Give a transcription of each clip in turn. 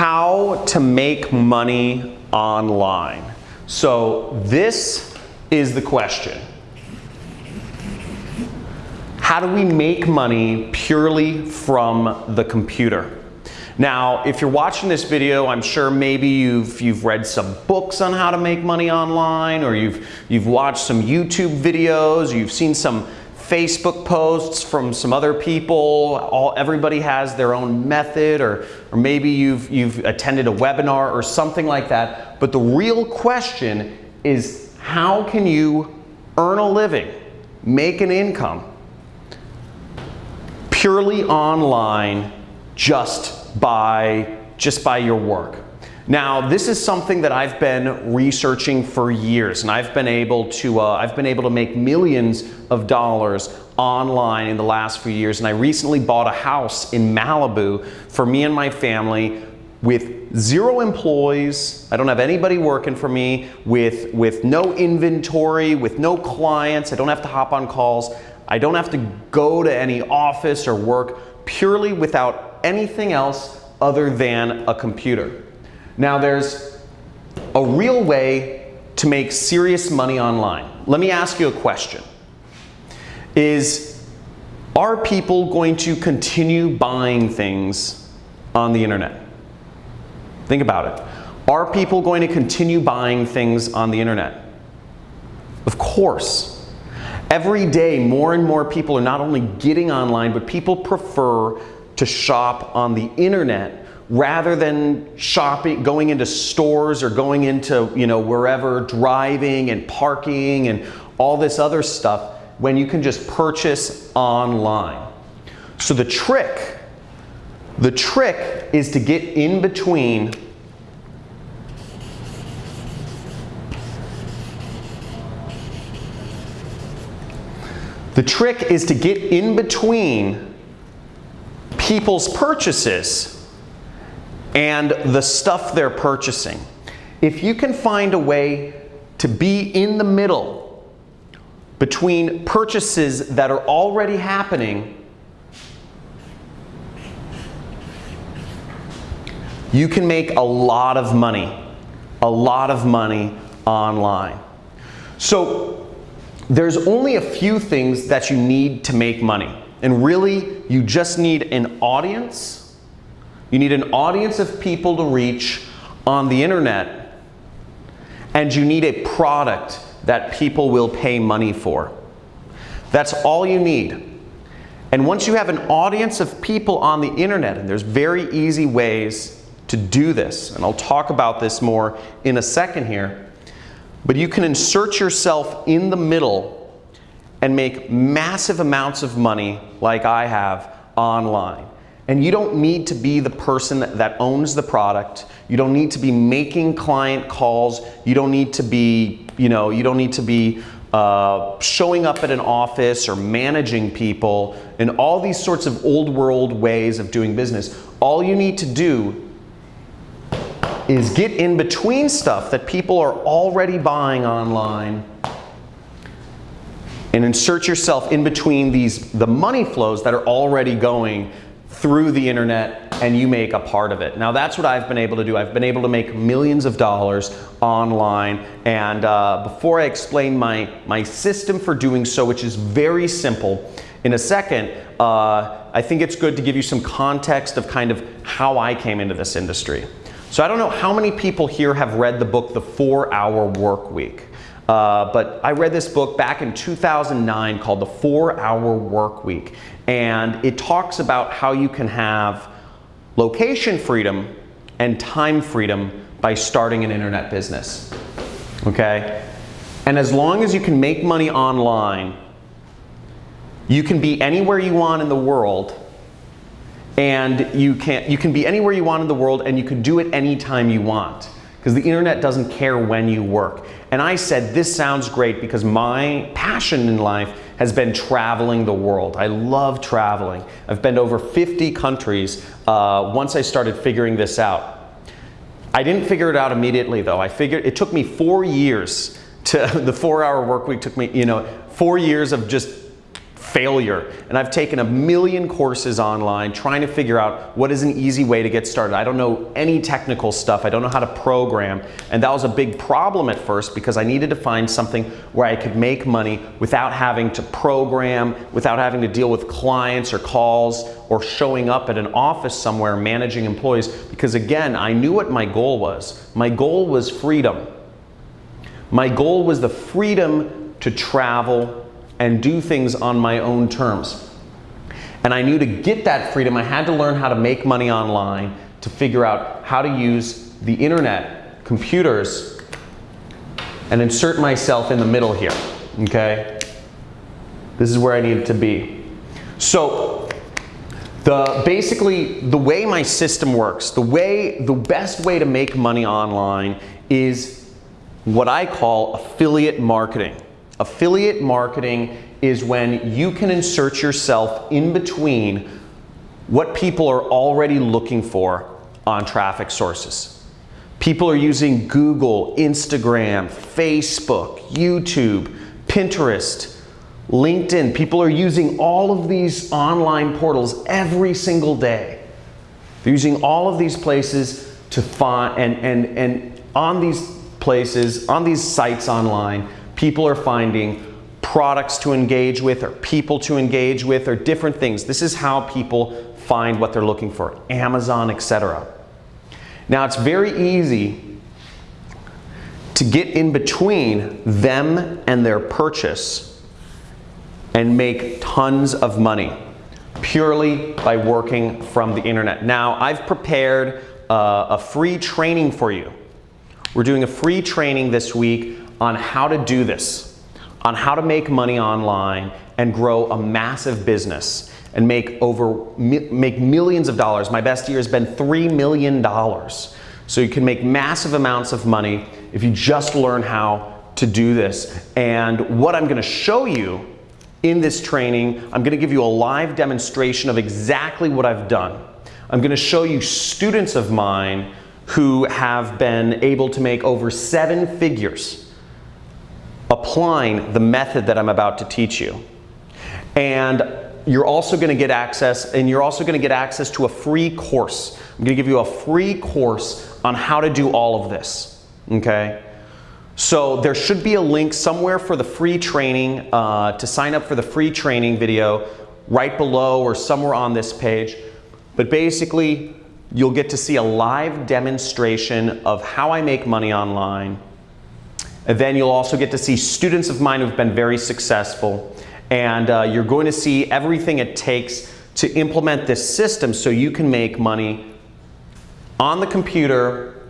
how to make money online. So this is the question. How do we make money purely from the computer? Now, if you're watching this video, I'm sure maybe you've, you've read some books on how to make money online, or you've, you've watched some YouTube videos, you've seen some Facebook posts from some other people. All, everybody has their own method, or, or maybe you've, you've attended a webinar or something like that. But the real question is how can you earn a living, make an income, purely online just by, just by your work. Now, this is something that I've been researching for years, and I've been able to, uh, I've been able to make millions of dollars online in the last few years. And I recently bought a house in Malibu for me and my family with zero employees. I don't have anybody working for me, with, with no inventory, with no clients. I don't have to hop on calls. I don't have to go to any office or work purely without anything else other than a computer. Now there's a real way to make serious money online. Let me ask you a question. Is, are people going to continue buying things on the internet? Think about it. Are people going to continue buying things on the internet? Of course. Every day, more and more people are not only getting online, but people prefer to shop on the internet rather than shopping, going into stores or going into, you know, wherever, driving and parking and all this other stuff when you can just purchase online. So the trick, the trick is to get in between The trick is to get in between people's purchases and the stuff they're purchasing. If you can find a way to be in the middle between purchases that are already happening, you can make a lot of money, a lot of money online. So there's only a few things that you need to make money. And really, you just need an audience. You need an audience of people to reach on the internet. And you need a product that people will pay money for. That's all you need. And once you have an audience of people on the internet, and there's very easy ways to do this, and I'll talk about this more in a second here, but you can insert yourself in the middle and make massive amounts of money like I have online. And you don't need to be the person that owns the product. You don't need to be making client calls. You don't need to be, you know, you don't need to be uh, showing up at an office or managing people and all these sorts of old world ways of doing business. All you need to do is get in between stuff that people are already buying online and insert yourself in between these the money flows that are already going through the internet and you make a part of it. Now that's what I've been able to do. I've been able to make millions of dollars online and uh, before I explain my, my system for doing so, which is very simple, in a second, uh, I think it's good to give you some context of kind of how I came into this industry. So I don't know how many people here have read the book, The 4 Hour Work Week. Uh, but I read this book back in 2009 called The Four Hour Work Week. And it talks about how you can have location freedom and time freedom by starting an internet business. Okay? And as long as you can make money online, you can be anywhere you want in the world and you can, you can be anywhere you want in the world and you can do it anytime you want because the internet doesn't care when you work. And I said, this sounds great because my passion in life has been traveling the world. I love traveling. I've been to over 50 countries uh, once I started figuring this out. I didn't figure it out immediately though. I figured it took me four years to, the four hour work week took me, you know, four years of just failure. And I've taken a million courses online trying to figure out what is an easy way to get started. I don't know any technical stuff. I don't know how to program. And that was a big problem at first because I needed to find something where I could make money without having to program, without having to deal with clients or calls or showing up at an office somewhere managing employees. Because again, I knew what my goal was. My goal was freedom. My goal was the freedom to travel and do things on my own terms. And I knew to get that freedom, I had to learn how to make money online, to figure out how to use the internet, computers, and insert myself in the middle here, okay? This is where I needed to be. So, the, basically, the way my system works, the way, the best way to make money online is what I call affiliate marketing. Affiliate marketing is when you can insert yourself in between what people are already looking for on traffic sources. People are using Google, Instagram, Facebook, YouTube, Pinterest, LinkedIn. People are using all of these online portals every single day. They're using all of these places to find, and, and, and on these places, on these sites online, people are finding products to engage with or people to engage with or different things. This is how people find what they're looking for, Amazon, etc. Now it's very easy to get in between them and their purchase and make tons of money purely by working from the internet. Now I've prepared uh, a free training for you. We're doing a free training this week on how to do this, on how to make money online and grow a massive business and make over make millions of dollars. My best year has been $3 million. So you can make massive amounts of money if you just learn how to do this. And what I'm gonna show you in this training, I'm gonna give you a live demonstration of exactly what I've done. I'm gonna show you students of mine who have been able to make over seven figures applying the method that I'm about to teach you. And you're also going to get access, and you're also going to get access to a free course. I'm going to give you a free course on how to do all of this, okay? So there should be a link somewhere for the free training, uh, to sign up for the free training video right below or somewhere on this page. But basically, you'll get to see a live demonstration of how I make money online, and then you'll also get to see students of mine who've been very successful. And uh, you're going to see everything it takes to implement this system so you can make money on the computer,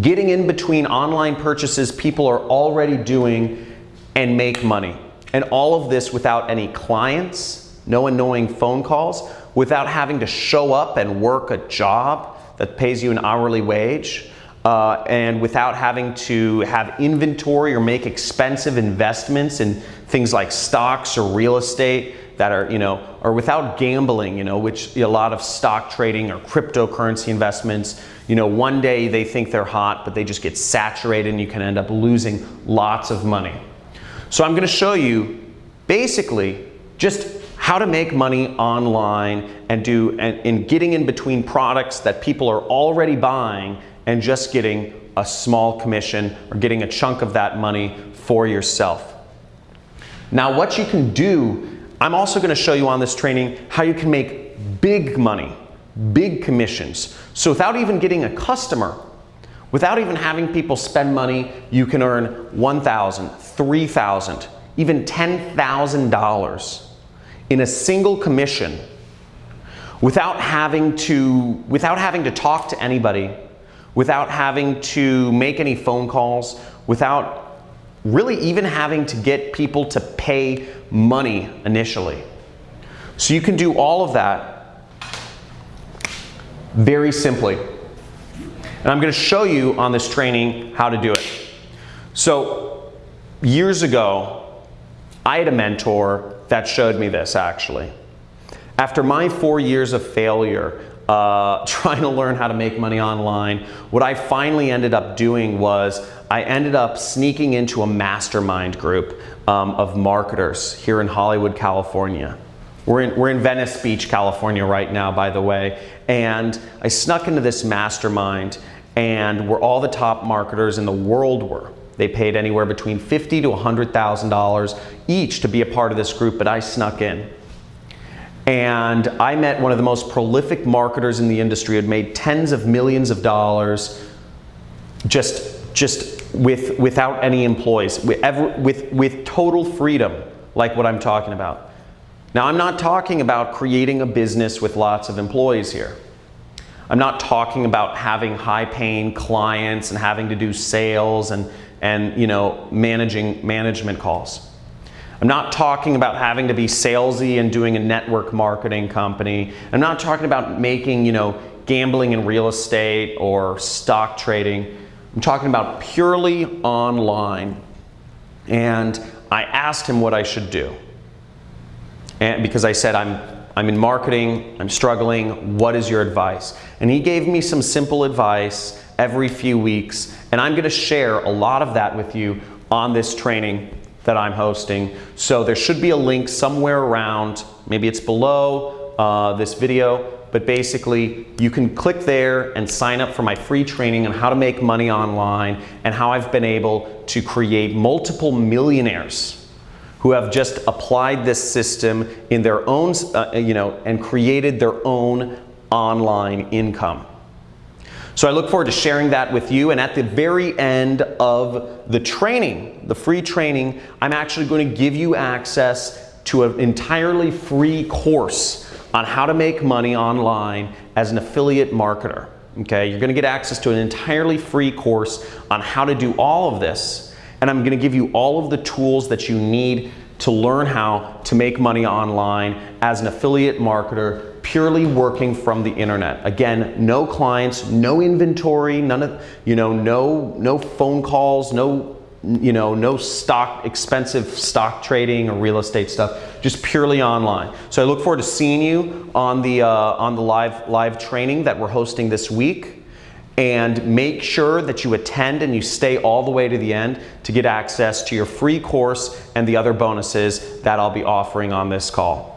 getting in between online purchases people are already doing and make money. And all of this without any clients, no annoying phone calls, without having to show up and work a job that pays you an hourly wage uh, and without having to have inventory or make expensive investments in things like stocks or real estate that are, you know, or without gambling, you know, which a lot of stock trading or cryptocurrency investments, you know, one day they think they're hot, but they just get saturated and you can end up losing lots of money. So I'm gonna show you basically just how to make money online and do, and, and getting in between products that people are already buying and just getting a small commission or getting a chunk of that money for yourself. Now what you can do, I'm also gonna show you on this training how you can make big money, big commissions. So without even getting a customer, without even having people spend money, you can earn $1,000, $3,000, even $10,000 in a single commission without having to, without having to talk to anybody without having to make any phone calls, without really even having to get people to pay money initially. So you can do all of that very simply. And I'm going to show you on this training how to do it. So years ago, I had a mentor that showed me this actually. After my four years of failure, uh, trying to learn how to make money online. What I finally ended up doing was I ended up sneaking into a mastermind group um, of marketers here in Hollywood, California. We're in, we're in Venice Beach, California right now, by the way. And I snuck into this mastermind and where all the top marketers in the world were. They paid anywhere between 50 to $100,000 each to be a part of this group, but I snuck in. And I met one of the most prolific marketers in the industry, had made tens of millions of dollars just, just with, without any employees, with, with, with total freedom, like what I'm talking about. Now, I'm not talking about creating a business with lots of employees here. I'm not talking about having high paying clients and having to do sales and, and you know, managing management calls. I'm not talking about having to be salesy and doing a network marketing company. I'm not talking about making, you know, gambling in real estate or stock trading. I'm talking about purely online. And I asked him what I should do. And because I said, I'm, I'm in marketing, I'm struggling, what is your advice? And he gave me some simple advice every few weeks, and I'm gonna share a lot of that with you on this training that I'm hosting. So there should be a link somewhere around, maybe it's below uh, this video, but basically you can click there and sign up for my free training on how to make money online and how I've been able to create multiple millionaires who have just applied this system in their own, uh, you know, and created their own online income. So I look forward to sharing that with you. And at the very end of the training, the free training, I'm actually going to give you access to an entirely free course on how to make money online as an affiliate marketer. Okay, you're going to get access to an entirely free course on how to do all of this and I'm gonna give you all of the tools that you need to learn how to make money online as an affiliate marketer purely working from the internet. Again, no clients, no inventory, none of, you know, no, no phone calls, no, you know, no stock, expensive stock trading or real estate stuff, just purely online. So I look forward to seeing you on the, uh, on the live, live training that we're hosting this week and make sure that you attend and you stay all the way to the end to get access to your free course and the other bonuses that I'll be offering on this call.